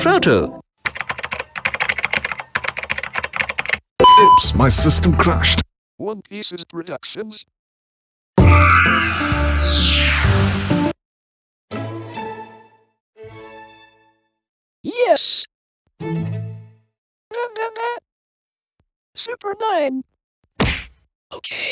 Proto. Oops, my system crashed. One Pieces Productions. Yes! Super 9! Okay.